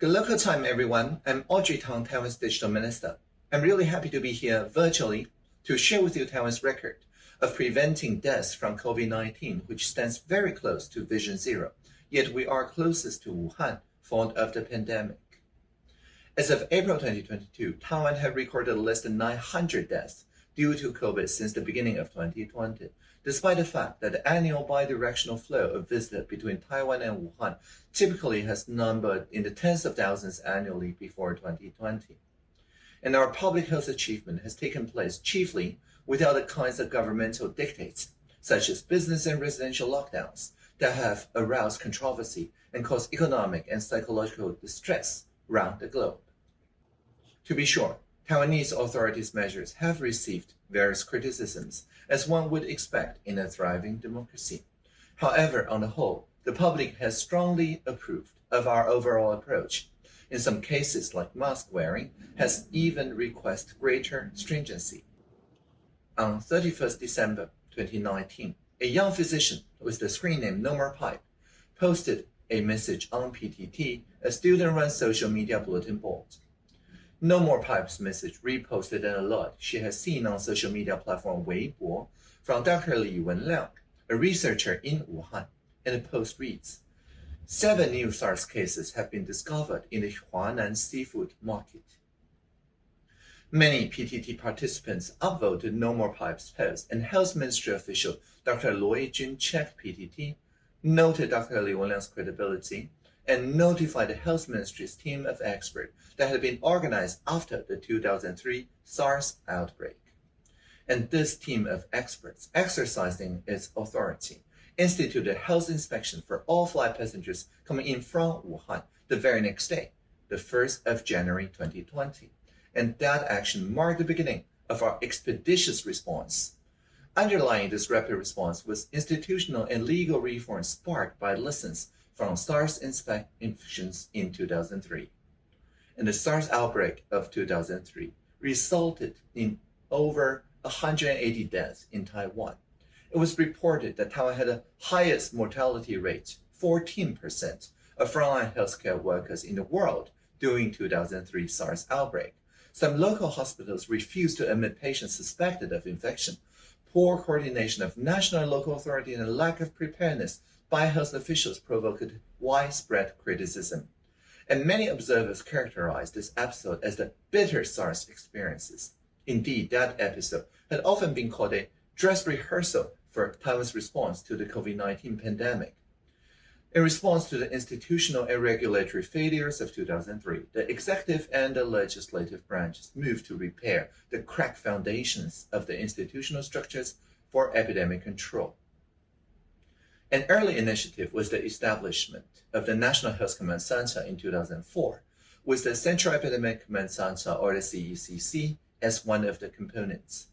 Good local time, everyone. I'm Audrey Tang, Taiwan's Digital Minister. I'm really happy to be here virtually to share with you Taiwan's record of preventing deaths from COVID-19, which stands very close to Vision Zero. Yet we are closest to Wuhan, font of the pandemic. As of April 2022, Taiwan had recorded less than 900 deaths due to COVID since the beginning of 2020, despite the fact that the annual bidirectional flow of visitors between Taiwan and Wuhan typically has numbered in the tens of thousands annually before 2020. And our public health achievement has taken place chiefly without the kinds of governmental dictates, such as business and residential lockdowns, that have aroused controversy and caused economic and psychological distress around the globe. To be sure, Taiwanese authorities' measures have received various criticisms, as one would expect in a thriving democracy. However, on the whole, the public has strongly approved of our overall approach. In some cases, like mask wearing, has even requested greater stringency. On 31st December 2019, a young physician with the screen name No More Pipe posted a message on PTT, a student-run social media bulletin board. No More Pipe's message reposted an alert she has seen on social media platform Weibo from Dr. Li Wenliang, a researcher in Wuhan, and the post reads, Seven new SARS cases have been discovered in the Huanan seafood market. Many PTT participants upvoted No More Pipes post, and Health Ministry official Dr. Luo Yijun checked PTT, noted Dr. Li Wenliang's credibility, and notified the Health Ministry's team of experts that had been organized after the 2003 SARS outbreak. And this team of experts, exercising its authority, instituted health inspection for all flight passengers coming in from Wuhan the very next day, the 1st of January 2020. And that action marked the beginning of our expeditious response. Underlying this rapid response was institutional and legal reform sparked by lessons from SARS infections in 2003. And the SARS outbreak of 2003 resulted in over 180 deaths in Taiwan. It was reported that Taiwan had the highest mortality rate, 14%, of frontline healthcare workers in the world during 2003 SARS outbreak. Some local hospitals refused to admit patients suspected of infection. Poor coordination of national and local authority and a lack of preparedness by health officials provoked widespread criticism. And many observers characterized this episode as the bitter SARS experiences. Indeed, that episode had often been called a dress rehearsal for Taiwan's response to the COVID-19 pandemic. In response to the institutional and regulatory failures of 2003, the executive and the legislative branches moved to repair the cracked foundations of the institutional structures for epidemic control. An early initiative was the establishment of the National Health Command Center in 2004, with the Central Epidemic Command Center, or the CECC, as one of the components.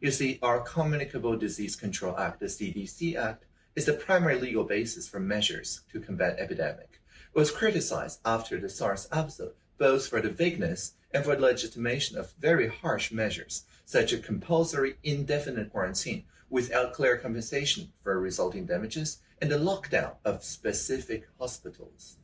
You see, our Communicable Disease Control Act, the CDC Act, is the primary legal basis for measures to combat epidemic. It was criticized after the SARS episode, both for the vagueness and for the legitimation of very harsh measures, such as compulsory indefinite quarantine without clear compensation for resulting damages and the lockdown of specific hospitals.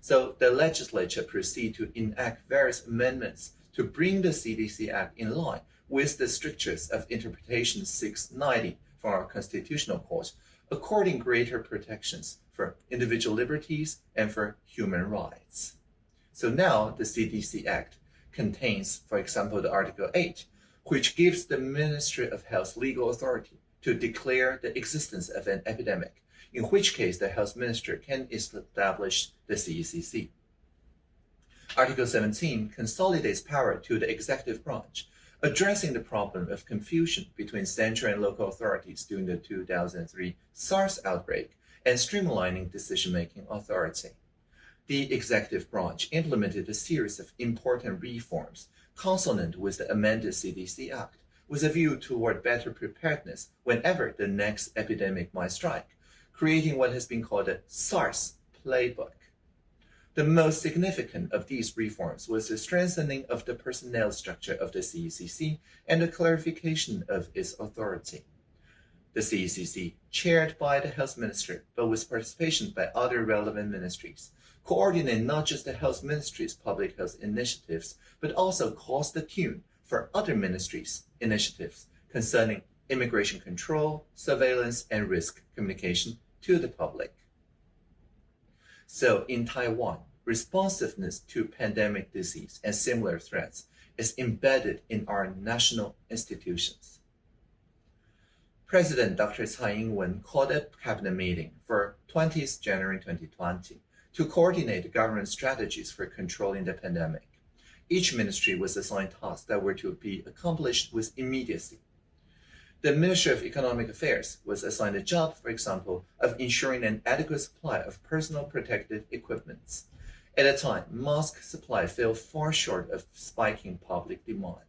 So the legislature proceeded to enact various amendments to bring the CDC Act in line with the strictures of Interpretation 690 from our Constitutional Court, according greater protections for individual liberties and for human rights. So now the CDC Act contains, for example, the Article 8, which gives the Ministry of Health legal authority to declare the existence of an epidemic, in which case the health minister can establish the CECC. Article 17 consolidates power to the executive branch, addressing the problem of confusion between central and local authorities during the 2003 SARS outbreak and streamlining decision-making authority. The executive branch implemented a series of important reforms consonant with the amended CDC Act, with a view toward better preparedness whenever the next epidemic might strike, creating what has been called a SARS playbook. The most significant of these reforms was the strengthening of the personnel structure of the CECC and the clarification of its authority. The CECC, chaired by the Health Minister, but with participation by other relevant ministries, coordinate not just the health ministry's public health initiatives, but also calls the tune for other ministries' initiatives concerning immigration control, surveillance, and risk communication to the public. So in Taiwan, responsiveness to pandemic disease and similar threats is embedded in our national institutions. President Dr. Tsai Ing-wen called a cabinet meeting for 20th January 2020 to coordinate government strategies for controlling the pandemic. Each ministry was assigned tasks that were to be accomplished with immediacy. The Ministry of Economic Affairs was assigned the job, for example, of ensuring an adequate supply of personal protective equipments. At a time, mask supply fell far short of spiking public demand.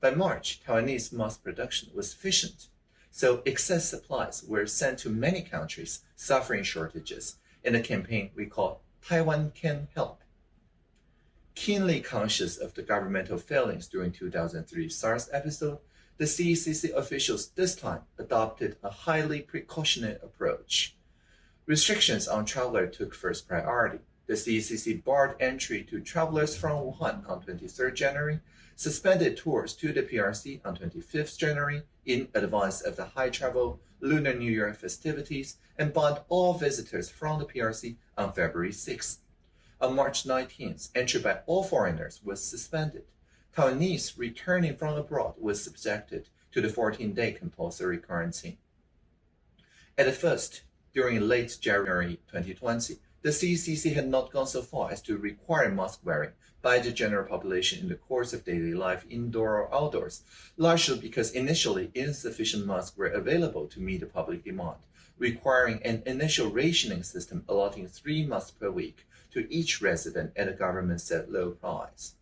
By March, Taiwanese mask production was sufficient, so excess supplies were sent to many countries suffering shortages in a campaign we call Taiwan Can Help. Keenly conscious of the governmental failings during 2003 SARS episode, the CECC officials this time adopted a highly precautionary approach. Restrictions on travelers took first priority. The CECC barred entry to travelers from Wuhan on 23 January, suspended tours to the PRC on 25 January in advance of the high travel Lunar New Year festivities, and banned all visitors from the PRC on February 6. On March 19th, entry by all foreigners was suspended. Taiwanese returning from abroad was subjected to the 14-day compulsory quarantine. At first, during late January 2020, the CCC had not gone so far as to require mask wearing by the general population in the course of daily life, indoor or outdoors, largely because initially insufficient masks were available to meet the public demand, requiring an initial rationing system allotting three masks per week to each resident at a government set low price.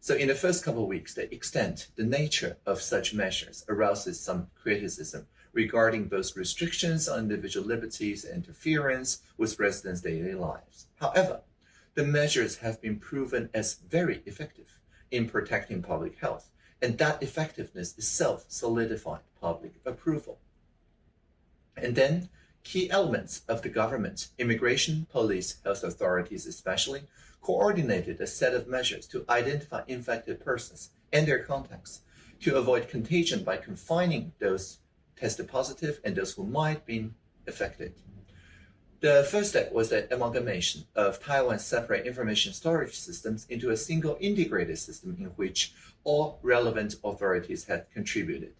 So in the first couple of weeks, the extent, the nature of such measures arouses some criticism regarding both restrictions on individual liberties and interference with residents' daily lives. However, the measures have been proven as very effective in protecting public health, and that effectiveness itself solidified public approval. And then key elements of the government, immigration, police, health authorities especially, coordinated a set of measures to identify infected persons and their contacts to avoid contagion by confining those tested positive and those who might be affected. The first step was the amalgamation of Taiwan's separate information storage systems into a single integrated system in which all relevant authorities had contributed.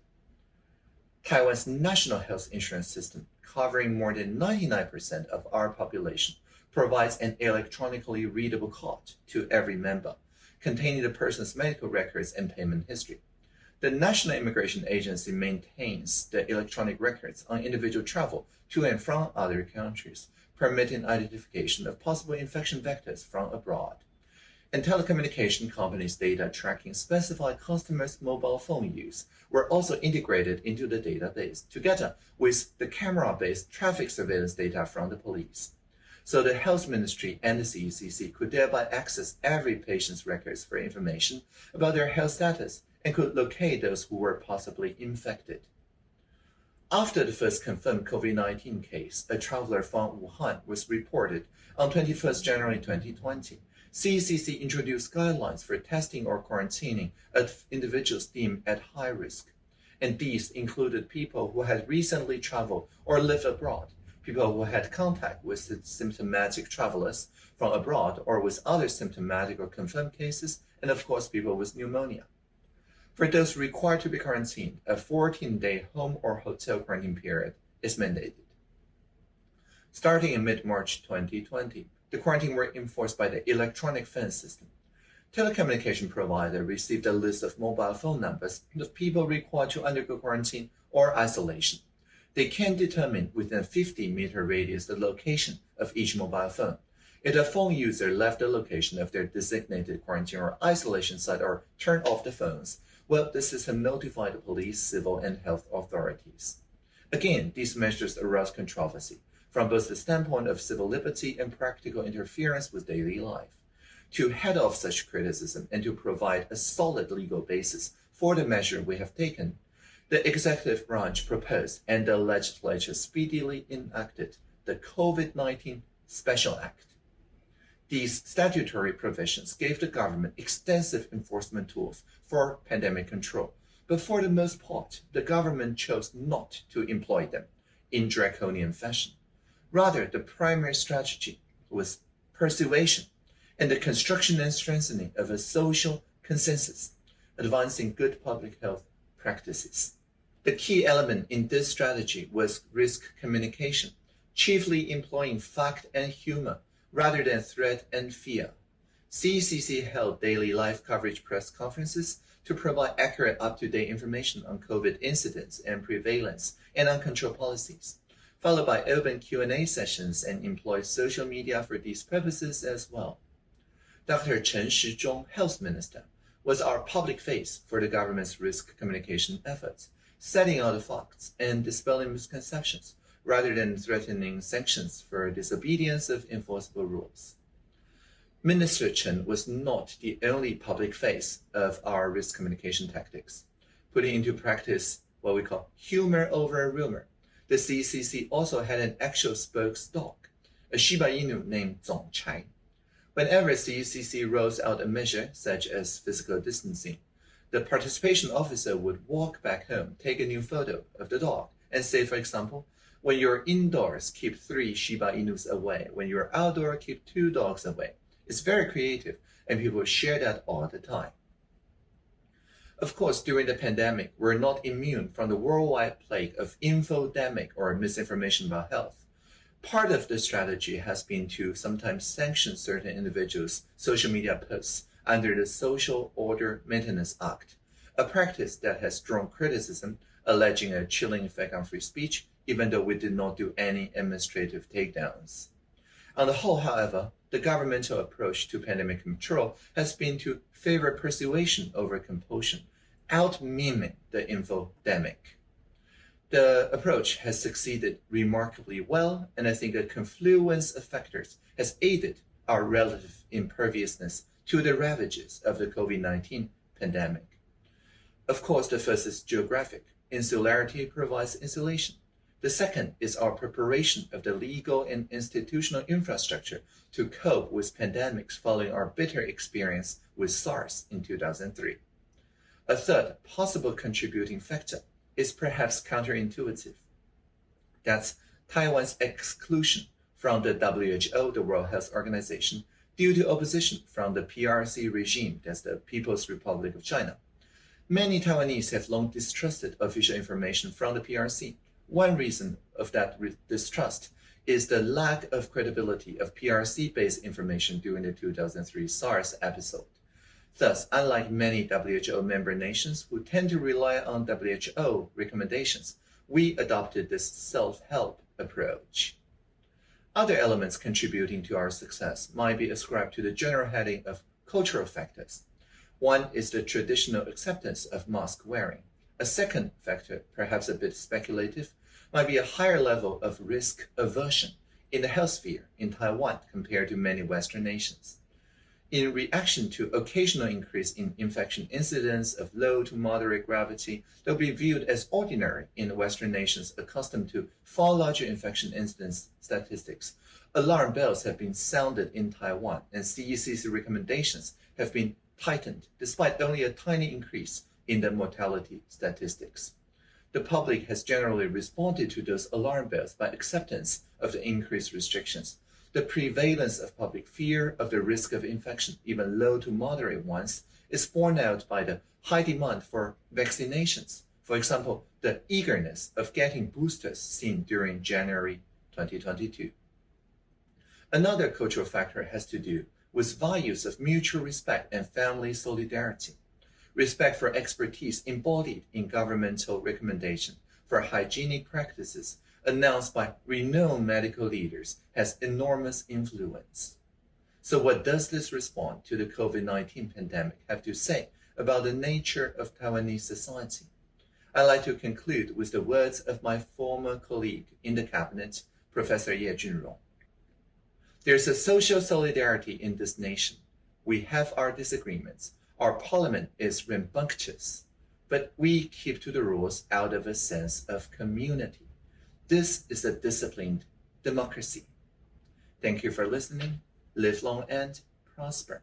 Taiwan's national health insurance system, covering more than 99% of our population, provides an electronically readable card to every member, containing the person's medical records and payment history. The National Immigration Agency maintains the electronic records on individual travel to and from other countries, permitting identification of possible infection vectors from abroad. And telecommunication companies' data tracking specified customers' mobile phone use were also integrated into the database, together with the camera-based traffic surveillance data from the police. So the health ministry and the CECC could thereby access every patient's records for information about their health status and could locate those who were possibly infected. After the first confirmed COVID-19 case, a traveler from Wuhan was reported on 21 January 2020. CECC introduced guidelines for testing or quarantining of individuals deemed at high risk. And these included people who had recently traveled or lived abroad, people who had contact with symptomatic travelers from abroad or with other symptomatic or confirmed cases, and of course, people with pneumonia. For those required to be quarantined, a 14-day home or hotel quarantine period is mandated. Starting in mid-March 2020, the quarantine were enforced by the electronic fence system. Telecommunication provider received a list of mobile phone numbers of people required to undergo quarantine or isolation they can determine within a 50 meter radius the location of each mobile phone. If a phone user left the location of their designated quarantine or isolation site or turned off the phones, well, the system notified the police, civil, and health authorities. Again, these measures aroused controversy from both the standpoint of civil liberty and practical interference with daily life. To head off such criticism and to provide a solid legal basis for the measure we have taken, the executive branch proposed and the legislature speedily enacted the COVID 19 Special Act. These statutory provisions gave the government extensive enforcement tools for pandemic control, but for the most part, the government chose not to employ them in draconian fashion. Rather, the primary strategy was persuasion and the construction and strengthening of a social consensus, advancing good public health practices. The key element in this strategy was risk communication, chiefly employing fact and humor rather than threat and fear. CECC held daily live coverage press conferences to provide accurate up-to-date information on COVID incidents and prevalence and on control policies, followed by open Q&A sessions and employed social media for these purposes as well. Dr. Chen Shizhong, Health Minister, was our public face for the government's risk communication efforts, setting out the facts and dispelling misconceptions rather than threatening sanctions for disobedience of enforceable rules. Minister Chen was not the only public face of our risk communication tactics. Putting into practice what we call humor over rumor, the CCC also had an actual spokesdog, a Shiba Inu named Zong Chai. Whenever CCC rolls out a measure such as physical distancing, the participation officer would walk back home, take a new photo of the dog, and say, for example, when you're indoors, keep three Shiba Inus away. When you're outdoor, keep two dogs away. It's very creative, and people share that all the time. Of course, during the pandemic, we're not immune from the worldwide plague of infodemic or misinformation about health. Part of the strategy has been to sometimes sanction certain individuals' social media posts under the Social Order Maintenance Act, a practice that has drawn criticism alleging a chilling effect on free speech, even though we did not do any administrative takedowns. On the whole, however, the governmental approach to pandemic control has been to favor persuasion over compulsion, out meming the infodemic. The approach has succeeded remarkably well, and I think a confluence of factors has aided our relative imperviousness to the ravages of the COVID 19 pandemic. Of course, the first is geographic. Insularity provides insulation. The second is our preparation of the legal and institutional infrastructure to cope with pandemics following our bitter experience with SARS in 2003. A third possible contributing factor is perhaps counterintuitive. That's Taiwan's exclusion from the WHO, the World Health Organization, due to opposition from the PRC regime, that's the People's Republic of China. Many Taiwanese have long distrusted official information from the PRC. One reason of that distrust is the lack of credibility of PRC based information during the 2003 SARS episode. Thus, unlike many WHO member nations who tend to rely on WHO recommendations, we adopted this self help approach. Other elements contributing to our success might be ascribed to the general heading of cultural factors. One is the traditional acceptance of mask wearing. A second factor, perhaps a bit speculative, might be a higher level of risk aversion in the health sphere in Taiwan compared to many Western nations. In reaction to occasional increase in infection incidence of low to moderate gravity they'll be viewed as ordinary in Western nations accustomed to far larger infection incidence statistics, alarm bells have been sounded in Taiwan and CEC's recommendations have been tightened despite only a tiny increase in the mortality statistics. The public has generally responded to those alarm bells by acceptance of the increased restrictions. The prevalence of public fear of the risk of infection, even low to moderate ones, is borne out by the high demand for vaccinations. For example, the eagerness of getting boosters seen during January 2022. Another cultural factor has to do with values of mutual respect and family solidarity. Respect for expertise embodied in governmental recommendation for hygienic practices announced by renowned medical leaders has enormous influence. So what does this response to the COVID-19 pandemic have to say about the nature of Taiwanese society? I'd like to conclude with the words of my former colleague in the cabinet, Professor Ye Junrong. There's a social solidarity in this nation. We have our disagreements. Our parliament is rambunctious, but we keep to the rules out of a sense of community. This is a disciplined democracy. Thank you for listening. live long and prosper.